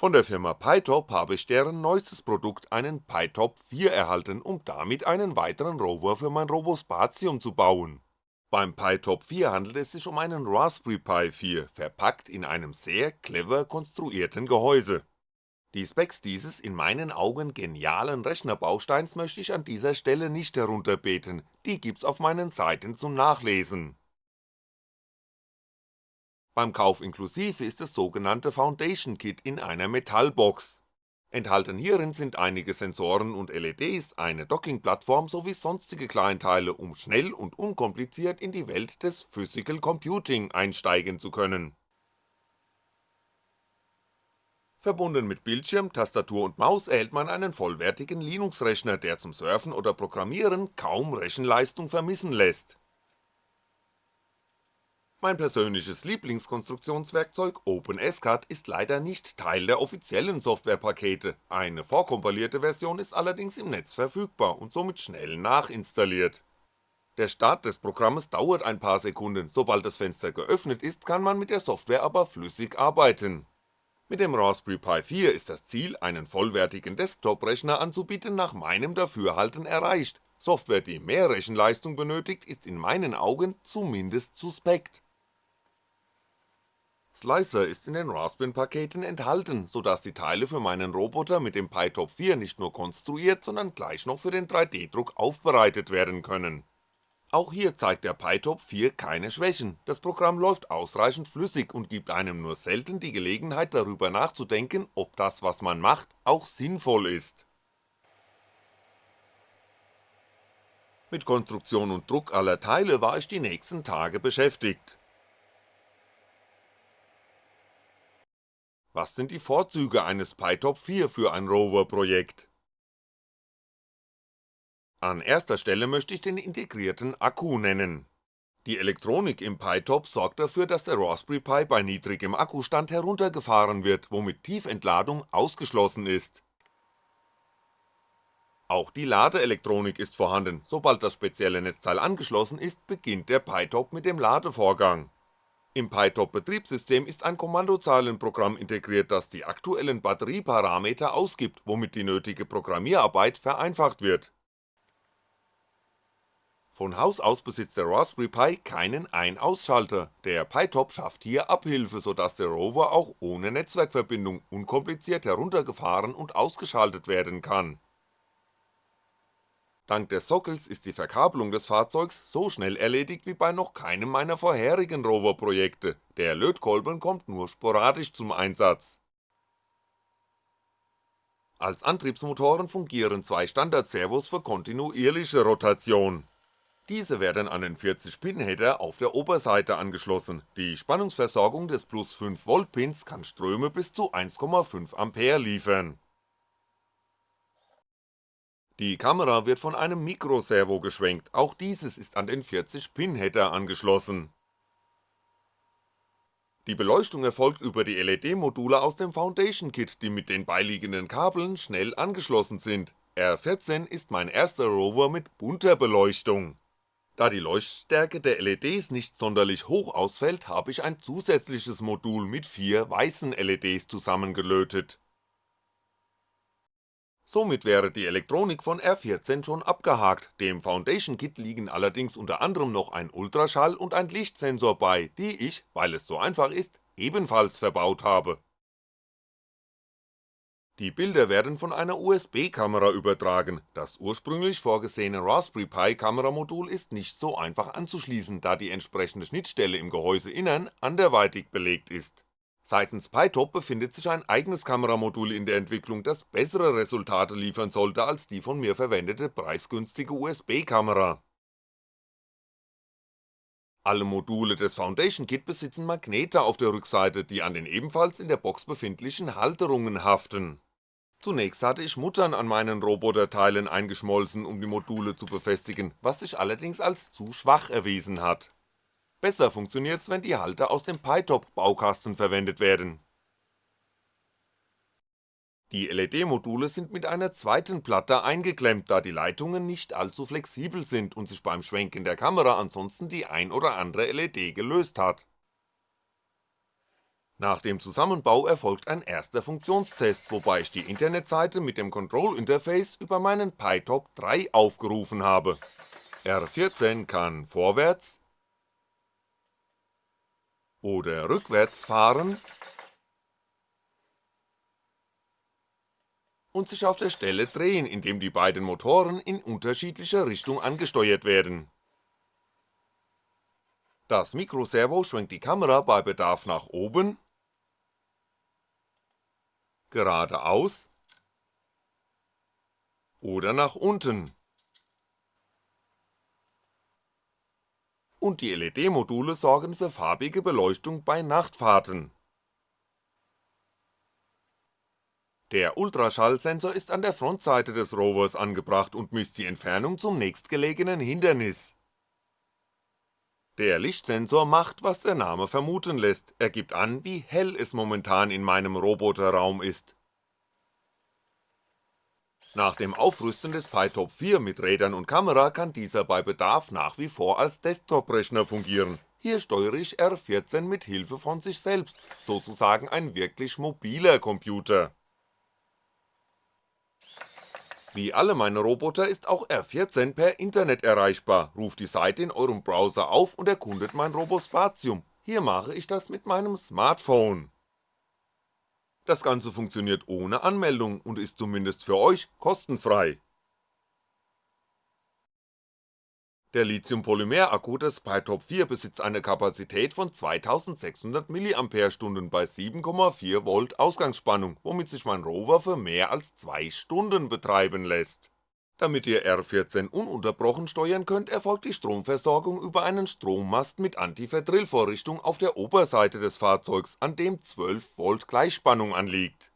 Von der Firma Pytop habe ich deren neuestes Produkt, einen Pytop 4 erhalten, um damit einen weiteren Rover für mein Robospatium zu bauen. Beim Pytop 4 handelt es sich um einen Raspberry Pi 4, verpackt in einem sehr clever konstruierten Gehäuse. Die Specs dieses in meinen Augen genialen Rechnerbausteins möchte ich an dieser Stelle nicht herunterbeten, die gibt's auf meinen Seiten zum Nachlesen. Beim Kauf inklusive ist das sogenannte Foundation Kit in einer Metallbox. Enthalten hierin sind einige Sensoren und LEDs, eine Dockingplattform sowie sonstige Kleinteile, um schnell und unkompliziert in die Welt des Physical Computing einsteigen zu können. Verbunden mit Bildschirm, Tastatur und Maus erhält man einen vollwertigen Linux-Rechner, der zum Surfen oder Programmieren kaum Rechenleistung vermissen lässt mein persönliches Lieblingskonstruktionswerkzeug OpenSCAD ist leider nicht Teil der offiziellen Softwarepakete, eine vorkompilierte Version ist allerdings im Netz verfügbar und somit schnell nachinstalliert. Der Start des Programmes dauert ein paar Sekunden, sobald das Fenster geöffnet ist, kann man mit der Software aber flüssig arbeiten. Mit dem Raspberry Pi 4 ist das Ziel, einen vollwertigen Desktop-Rechner anzubieten, nach meinem Dafürhalten erreicht, Software, die mehr Rechenleistung benötigt, ist in meinen Augen zumindest suspekt Slicer ist in den Raspbian-Paketen enthalten, sodass die Teile für meinen Roboter mit dem Pytop 4 nicht nur konstruiert, sondern gleich noch für den 3D-Druck aufbereitet werden können. Auch hier zeigt der Pytop 4 keine Schwächen, das Programm läuft ausreichend flüssig und gibt einem nur selten die Gelegenheit darüber nachzudenken, ob das was man macht auch sinnvoll ist. Mit Konstruktion und Druck aller Teile war ich die nächsten Tage beschäftigt Was sind die Vorzüge eines PyTop 4 für ein Rover-Projekt? An erster Stelle möchte ich den integrierten Akku nennen. Die Elektronik im PyTop sorgt dafür, dass der Raspberry Pi bei niedrigem Akkustand heruntergefahren wird, womit Tiefentladung ausgeschlossen ist. Auch die Ladeelektronik ist vorhanden, sobald das spezielle Netzteil angeschlossen ist, beginnt der PyTop mit dem Ladevorgang im PyTop-Betriebssystem ist ein Kommandozeilenprogramm integriert, das die aktuellen Batterieparameter ausgibt, womit die nötige Programmierarbeit vereinfacht wird. Von Haus aus besitzt der Raspberry Pi keinen Ein-Ausschalter, der PyTop schafft hier Abhilfe, sodass der Rover auch ohne Netzwerkverbindung unkompliziert heruntergefahren und ausgeschaltet werden kann Dank des Sockels ist die Verkabelung des Fahrzeugs so schnell erledigt wie bei noch keinem meiner vorherigen Rover-Projekte, der Lötkolben kommt nur sporadisch zum Einsatz. Als Antriebsmotoren fungieren zwei Standard-Servos für kontinuierliche Rotation. Diese werden an den 40-Pin-Header auf der Oberseite angeschlossen, die Spannungsversorgung des plus 5V Pins kann Ströme bis zu 1,5A liefern die Kamera wird von einem Mikroservo geschwenkt, auch dieses ist an den 40-Pin-Header angeschlossen. Die Beleuchtung erfolgt über die LED-Module aus dem Foundation Kit, die mit den beiliegenden Kabeln schnell angeschlossen sind, R14 ist mein erster Rover mit bunter Beleuchtung. Da die Leuchtstärke der LEDs nicht sonderlich hoch ausfällt, habe ich ein zusätzliches Modul mit vier weißen LEDs zusammengelötet Somit wäre die Elektronik von R14 schon abgehakt, dem Foundation Kit liegen allerdings unter anderem noch ein Ultraschall und ein Lichtsensor bei, die ich, weil es so einfach ist, ebenfalls verbaut habe. Die Bilder werden von einer USB-Kamera übertragen, das ursprünglich vorgesehene Raspberry Pi Kameramodul ist nicht so einfach anzuschließen, da die entsprechende Schnittstelle im Gehäuseinnern anderweitig belegt ist Seitens PyTop befindet sich ein eigenes Kameramodul in der Entwicklung, das bessere Resultate liefern sollte als die von mir verwendete preisgünstige USB-Kamera. Alle Module des Foundation Kit besitzen Magnete auf der Rückseite, die an den ebenfalls in der Box befindlichen Halterungen haften. Zunächst hatte ich Muttern an meinen Roboterteilen eingeschmolzen, um die Module zu befestigen, was sich allerdings als zu schwach erwiesen hat Besser funktioniert's, wenn die Halter aus dem PyTop-Baukasten verwendet werden. Die LED-Module sind mit einer zweiten Platte eingeklemmt, da die Leitungen nicht allzu flexibel sind und sich beim Schwenken der Kamera ansonsten die ein oder andere LED gelöst hat. Nach dem Zusammenbau erfolgt ein erster Funktionstest, wobei ich die Internetseite mit dem Control Interface über meinen PyTop 3 aufgerufen habe. R14 kann vorwärts oder rückwärts fahren und sich auf der Stelle drehen, indem die beiden Motoren in unterschiedlicher Richtung angesteuert werden. Das Mikroservo schwenkt die Kamera bei Bedarf nach oben geradeaus oder nach unten. Und die LED-Module sorgen für farbige Beleuchtung bei Nachtfahrten. Der Ultraschallsensor ist an der Frontseite des Rovers angebracht und misst die Entfernung zum nächstgelegenen Hindernis. Der Lichtsensor macht, was der Name vermuten lässt, er gibt an, wie hell es momentan in meinem Roboterraum ist. Nach dem Aufrüsten des PyTop 4 mit Rädern und Kamera kann dieser bei Bedarf nach wie vor als Desktop-Rechner fungieren, hier steuere ich R14 mit Hilfe von sich selbst, sozusagen ein wirklich mobiler Computer. Wie alle meine Roboter ist auch R14 per Internet erreichbar, ruft die Seite in eurem Browser auf und erkundet mein Robospatium, hier mache ich das mit meinem Smartphone. Das Ganze funktioniert ohne Anmeldung und ist zumindest für euch kostenfrei Der Lithium-Polymer-Akku des PyTop 4 besitzt eine Kapazität von 2600 mAh bei 7,4V Ausgangsspannung, womit sich mein Rover für mehr als 2 Stunden betreiben lässt. Damit ihr R14 ununterbrochen steuern könnt, erfolgt die Stromversorgung über einen Strommast mit Antiverdrillvorrichtung auf der Oberseite des Fahrzeugs, an dem 12V Gleichspannung anliegt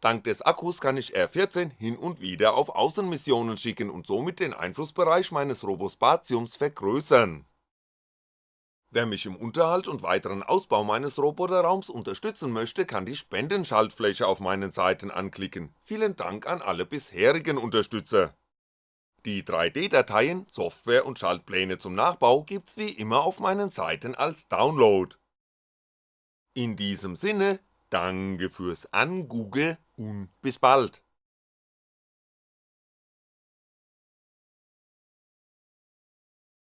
Dank des Akkus kann ich R14 hin und wieder auf Außenmissionen schicken und somit den Einflussbereich meines Robospatiums vergrößern. Wer mich im Unterhalt und weiteren Ausbau meines Roboterraums unterstützen möchte, kann die Spendenschaltfläche auf meinen Seiten anklicken, vielen Dank an alle bisherigen Unterstützer. Die 3D-Dateien, Software und Schaltpläne zum Nachbau gibt's wie immer auf meinen Seiten als Download. In diesem Sinne, Danke fürs Angugge und bis bald.